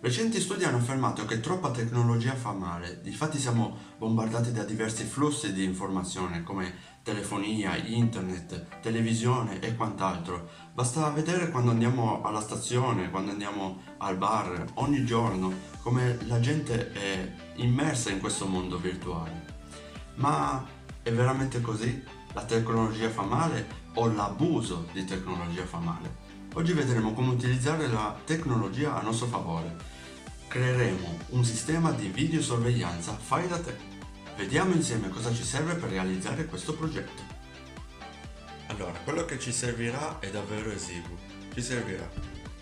Recenti studi hanno affermato che troppa tecnologia fa male, difatti siamo bombardati da diversi flussi di informazione come telefonia, internet, televisione e quant'altro. Basta vedere quando andiamo alla stazione, quando andiamo al bar, ogni giorno, come la gente è immersa in questo mondo virtuale. Ma è veramente così? La tecnologia fa male o l'abuso di tecnologia fa male? Oggi vedremo come utilizzare la tecnologia a nostro favore. Creeremo un sistema di videosorveglianza fai da te. Vediamo insieme cosa ci serve per realizzare questo progetto. Allora, quello che ci servirà è davvero esiguo. Ci servirà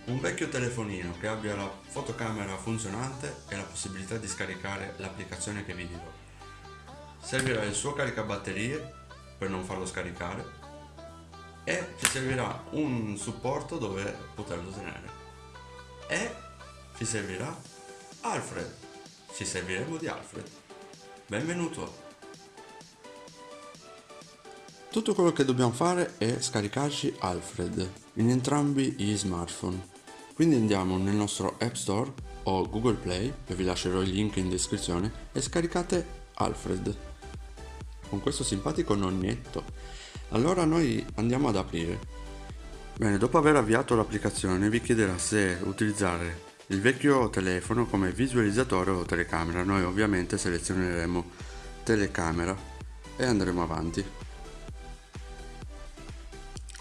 un vecchio telefonino che abbia la fotocamera funzionante e la possibilità di scaricare l'applicazione che vi dirò. Servirà il suo caricabatterie per non farlo scaricare e ci servirà un supporto dove poterlo tenere. E ci servirà Alfred. Ci serviremo di Alfred. Benvenuto. Tutto quello che dobbiamo fare è scaricarci Alfred in entrambi gli smartphone. Quindi andiamo nel nostro App Store o Google Play e vi lascerò il link in descrizione e scaricate Alfred. Con questo simpatico nonnetto allora noi andiamo ad aprire. Bene, dopo aver avviato l'applicazione vi chiederà se utilizzare il vecchio telefono come visualizzatore o telecamera. Noi ovviamente selezioneremo telecamera e andremo avanti.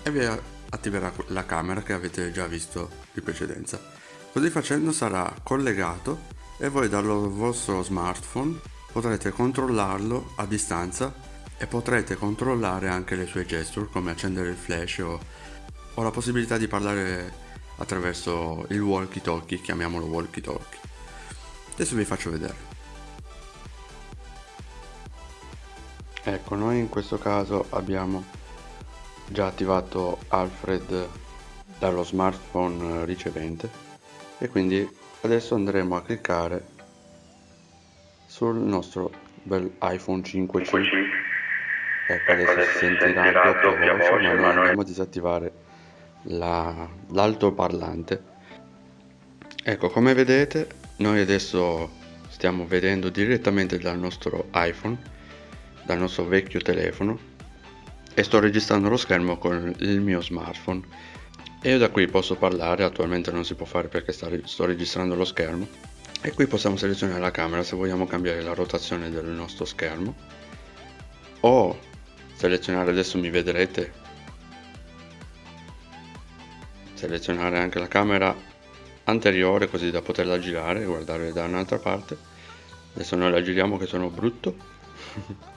E vi attiverà la camera che avete già visto in precedenza. Così facendo sarà collegato e voi dal vostro smartphone potrete controllarlo a distanza e potrete controllare anche le sue gesture come accendere il flash o, o la possibilità di parlare attraverso il walkie talkie, chiamiamolo walkie talkie. Adesso vi faccio vedere. Ecco, noi in questo caso abbiamo già attivato Alfred dallo smartphone ricevente e quindi adesso andremo a cliccare sul nostro bel iPhone 5C ecco adesso si sentirà a doppia voce ma noi andiamo a disattivare l'altoparlante. Ecco come vedete noi adesso stiamo vedendo direttamente dal nostro iPhone dal nostro vecchio telefono e sto registrando lo schermo con il mio smartphone. E io da qui posso parlare attualmente non si può fare perché sto registrando lo schermo e qui possiamo selezionare la camera se vogliamo cambiare la rotazione del nostro schermo o selezionare adesso mi vedrete. Selezionare anche la camera anteriore così da poterla girare guardare da un'altra parte. Adesso noi la giriamo che sono brutto.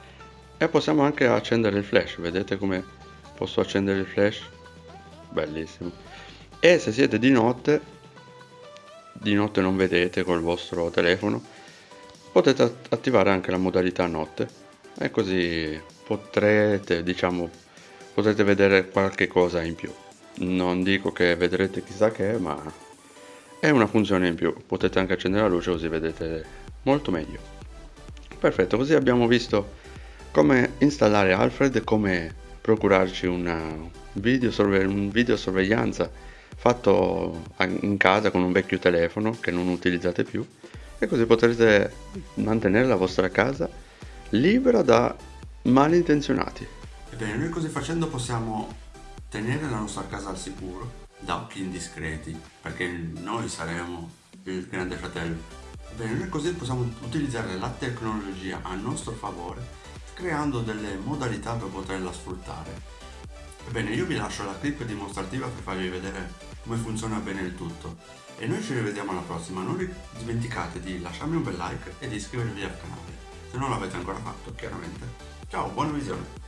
E possiamo anche accendere il flash vedete come posso accendere il flash? Bellissimo. E se siete di notte di notte non vedete col vostro telefono potete attivare anche la modalità notte. E così potrete diciamo potrete vedere qualche cosa in più. Non dico che vedrete chissà che ma è una funzione in più. Potete anche accendere la luce così vedete molto meglio. Perfetto così abbiamo visto come installare Alfred come procurarci una videosorve un videosorveglianza fatto in casa con un vecchio telefono che non utilizzate più. E così potrete mantenere la vostra casa libera da malintenzionati. Ebbene, noi così facendo possiamo tenere la nostra casa al sicuro da occhi indiscreti, perché noi saremo il grande fratello. Ebbene, noi così possiamo utilizzare la tecnologia a nostro favore, creando delle modalità per poterla sfruttare. Ebbene, io vi lascio la clip dimostrativa per farvi vedere come funziona bene il tutto. E noi ci rivediamo alla prossima, non dimenticate di lasciarmi un bel like e di iscrivervi al canale, se non l'avete ancora fatto, chiaramente. Ciao, buona visione.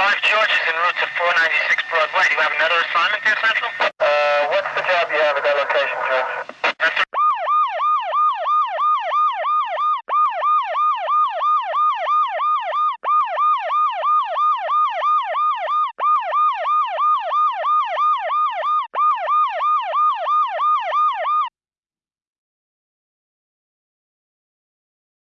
5 George is en route to 496 Broadway. Do you have another assignment there, Central? Uh, what's the job you have at that location, George?